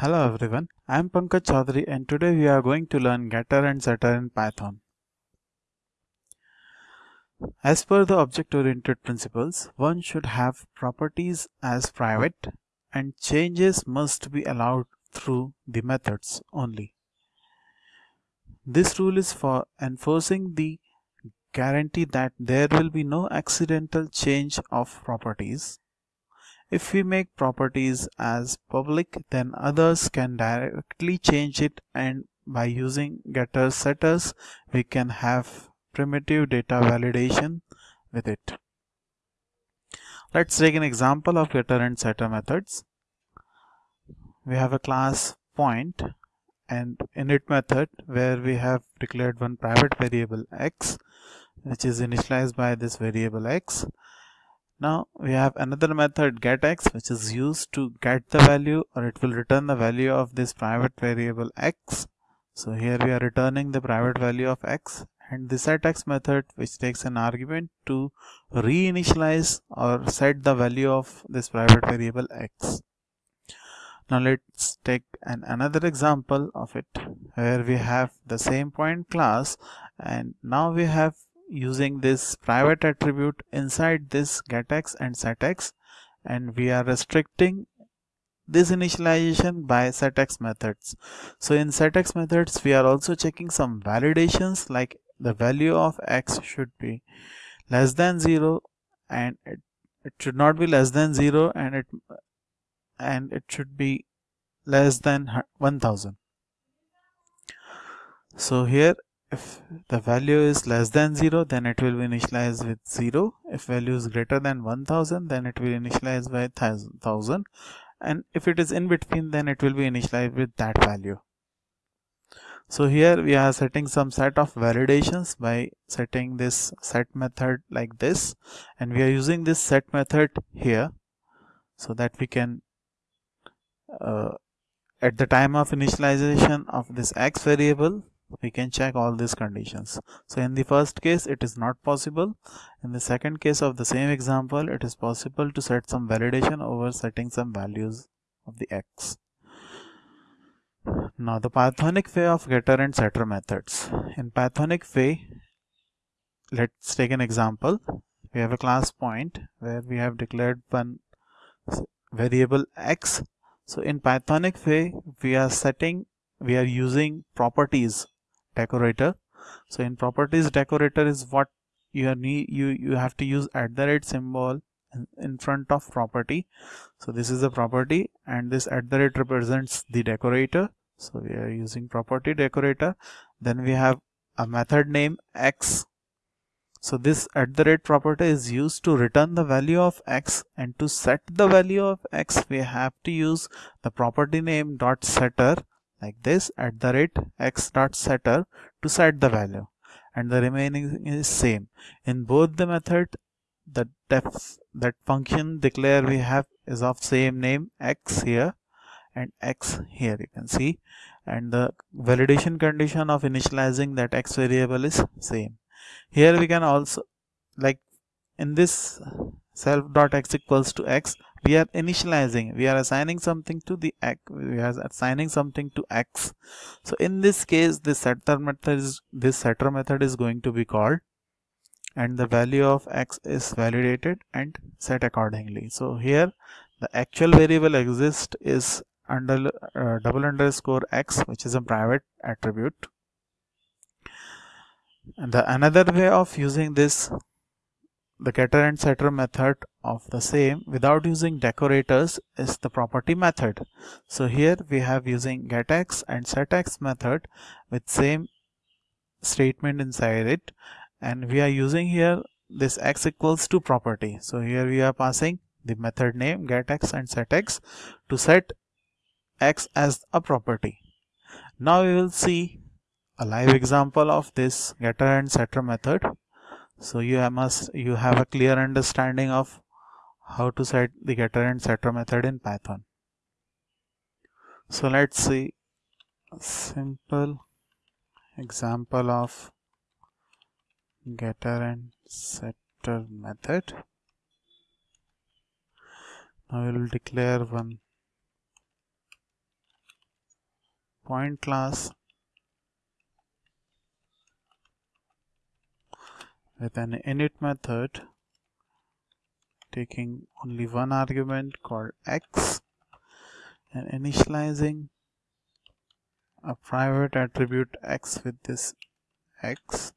Hello everyone, I am Pankaj Chaudhary and today we are going to learn getter and setter in Python. As per the object-oriented principles, one should have properties as private and changes must be allowed through the methods only. This rule is for enforcing the guarantee that there will be no accidental change of properties if we make properties as public, then others can directly change it and by using getters setters, we can have primitive data validation with it. Let's take an example of getter and setter methods. We have a class point and init method where we have declared one private variable x which is initialized by this variable x now we have another method getX which is used to get the value or it will return the value of this private variable x. So here we are returning the private value of x and the setX method which takes an argument to reinitialize or set the value of this private variable x. Now let's take an another example of it where we have the same point class and now we have using this private attribute inside this getX and setX and we are restricting this initialization by setX methods. So in setX methods we are also checking some validations like the value of x should be less than 0 and it, it should not be less than 0 and it and it should be less than 1000 so here if the value is less than 0 then it will be initialized with 0 if value is greater than 1000 then it will initialize by 1000 and if it is in between then it will be initialized with that value. So here we are setting some set of validations by setting this set method like this. And we are using this set method here so that we can uh, at the time of initialization of this x variable we can check all these conditions. So in the first case it is not possible. In the second case of the same example it is possible to set some validation over setting some values of the x. Now the pythonic way of getter and setter methods. In pythonic way let's take an example. We have a class point where we have declared one variable x. So in pythonic way we are setting we are using properties decorator. So in properties decorator is what you need you you have to use at the rate symbol in front of property. So this is a property and this at the rate represents the decorator. So we are using property decorator. Then we have a method name x. So this at the rate property is used to return the value of x and to set the value of x we have to use the property name dot setter like this at the rate x dot setter to set the value. And the remaining is same. In both the method the def that function declare we have is of same name x here and x here you can see. And the validation condition of initializing that x variable is same. Here we can also like in this self dot x equals to x we are initializing we are assigning something to the x we are assigning something to x. So in this case this setter method is this setter method is going to be called and the value of x is validated and set accordingly. So here the actual variable exist is under uh, double underscore x which is a private attribute. And the another way of using this the getter and setter method of the same without using decorators is the property method. So here we have using getX and setX method with same statement inside it and we are using here this x equals to property. So here we are passing the method name getX and setX to set x as a property. Now we will see a live example of this getter and setter method so you must you have a clear understanding of how to set the getter and setter method in python. So let's see simple example of getter and setter method. Now we will declare one point class with an init method taking only one argument called x and initializing a private attribute x with this x.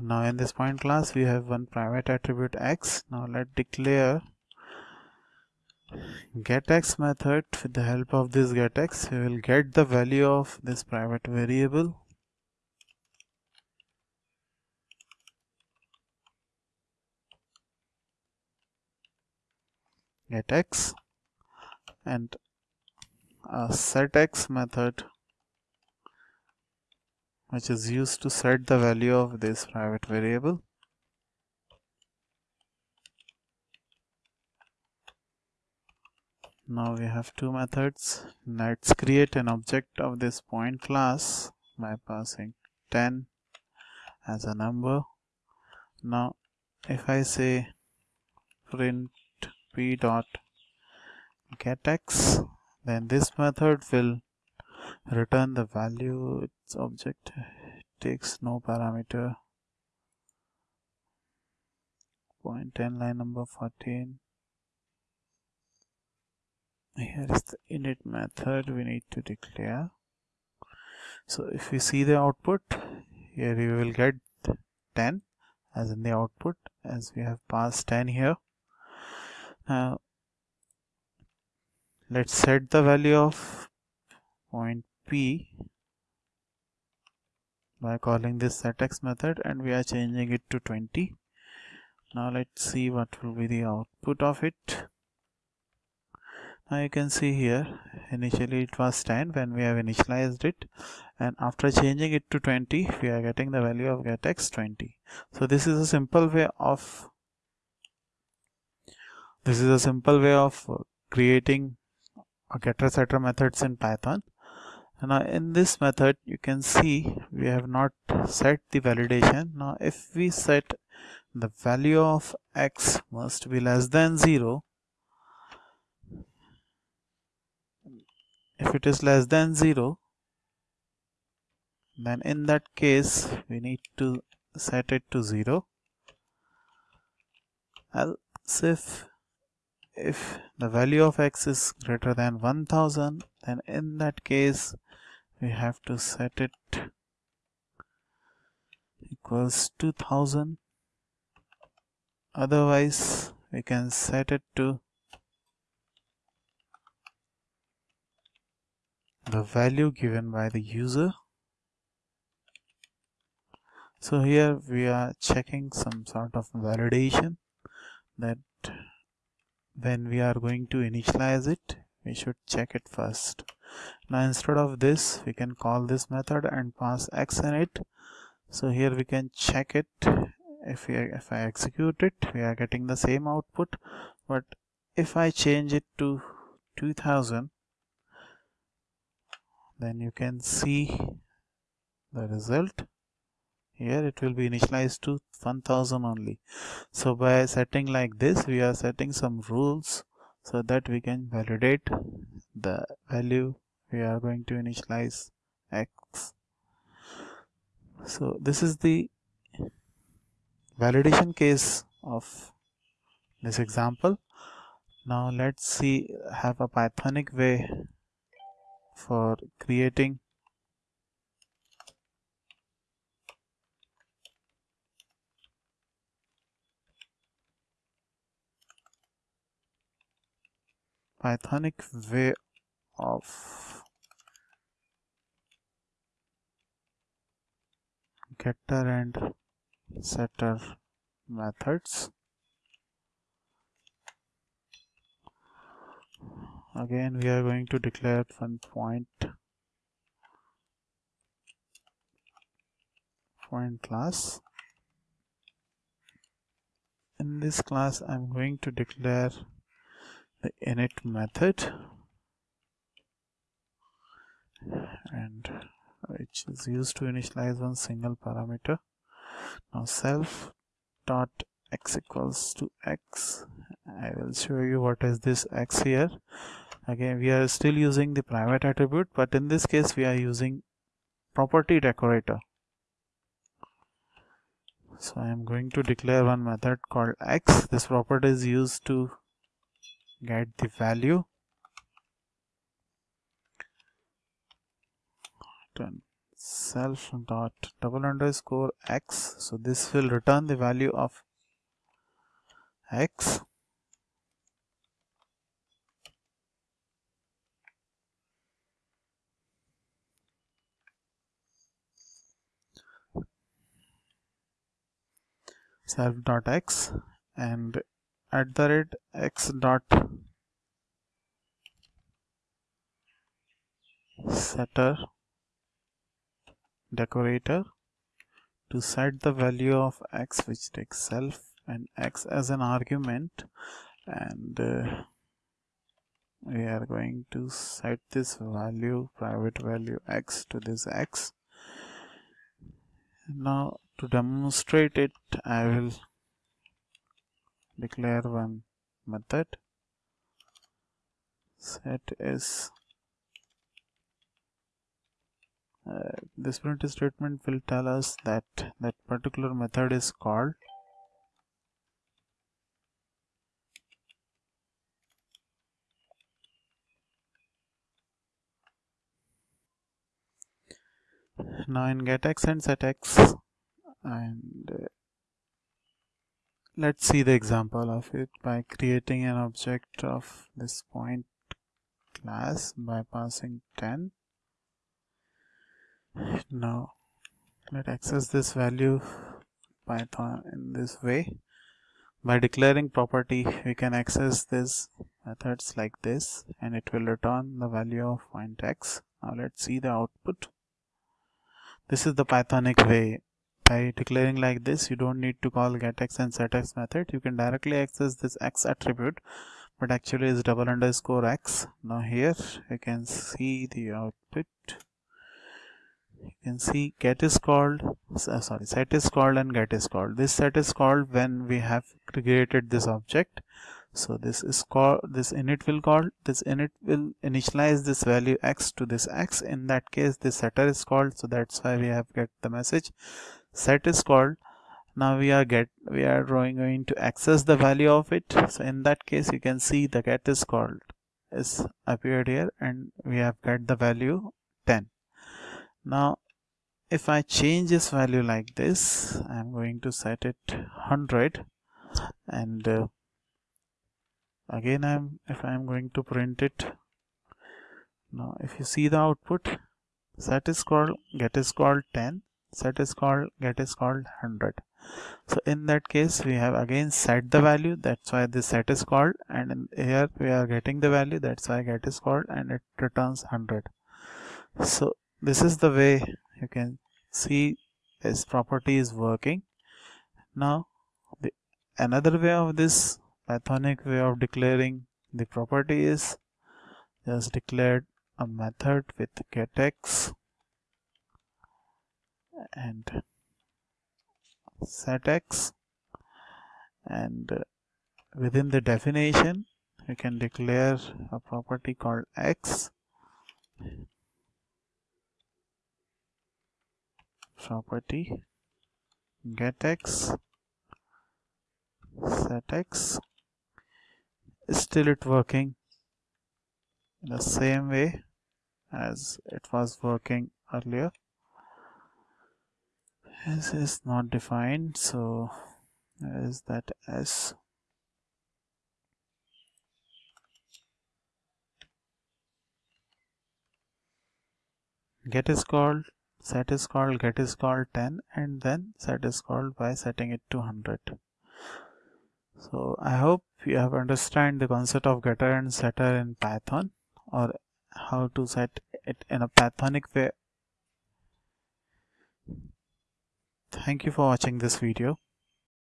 Now in this point class we have one private attribute x. Now let's declare getX method. With the help of this getX we will get the value of this private variable getX and a setX method which is used to set the value of this private variable. Now we have two methods. Let's create an object of this point class by passing 10 as a number. Now if I say print p dot get x then this method will return the value its object takes no parameter. Point 10 line number 14 here is the init method we need to declare. So if we see the output here we will get 10 as in the output as we have passed 10 here now let's set the value of point p by calling this setx method and we are changing it to 20 now let's see what will be the output of it. Now you can see here initially it was 10 when we have initialized it and after changing it to 20 we are getting the value of getx 20 so this is a simple way of this is a simple way of uh, creating a getter setter methods in python. Now uh, in this method you can see we have not set the validation. Now if we set the value of x must be less than 0 if it is less than 0 then in that case we need to set it to 0 else if if the value of x is greater than 1000 then in that case we have to set it equals 2000 otherwise we can set it to the value given by the user. So here we are checking some sort of validation that when we are going to initialize it. We should check it first. Now instead of this we can call this method and pass x in it. So here we can check it. If we if I execute it we are getting the same output. But if I change it to 2000 then you can see the result here it will be initialized to 1000 only. So by setting like this we are setting some rules so that we can validate the value. We are going to initialize x. So this is the validation case of this example. Now let's see have a pythonic way for creating Pythonic way of getter and setter methods. Again we are going to declare one point point class. In this class I'm going to declare the init method and which is used to initialize one single parameter. Now self dot x equals to x. I will show you what is this x here. Again we are still using the private attribute but in this case we are using property decorator. So I am going to declare one method called x. This property is used to get the value. Self dot double underscore x. So this will return the value of x. Self dot x and at the rate x dot setter decorator to set the value of x which takes self and x as an argument. And uh, we are going to set this value private value x to this x. Now to demonstrate it I will declare one method. Set is uh, this print statement will tell us that that particular method is called now in get x and set x and uh, let's see the example of it by creating an object of this point class by passing 10 now let's access this value python in this way. By declaring property we can access this methods like this and it will return the value of point x. Now let's see the output. This is the pythonic way by declaring like this you don't need to call getx and setx method. You can directly access this x attribute but actually is double underscore x. Now here you can see the output. You can see get is called uh, sorry set is called and get is called. This set is called when we have created this object. So this is called this init will call this init will initialize this value x to this x. In that case this setter is called so that's why we have get the message set is called. Now we are get we are going to access the value of it. So in that case you can see the get is called is appeared here and we have get the value 10 now if I change this value like this I'm going to set it 100 and uh, again I'm if I'm going to print it now if you see the output set is called get is called 10 set is called get is called 100 so in that case we have again set the value that's why this set is called and here we are getting the value that's why get is called and it returns 100 so this is the way you can see this property is working. Now the another way of this Pythonic way of declaring the property is just declared a method with getx and set x and within the definition you can declare a property called x. Property getx setx still it working in the same way as it was working earlier this is not defined so is that s get is called set is called get is called 10 and then set is called by setting it to 100 so I hope you have understand the concept of getter and setter in Python or how to set it in a Pythonic way. Thank you for watching this video.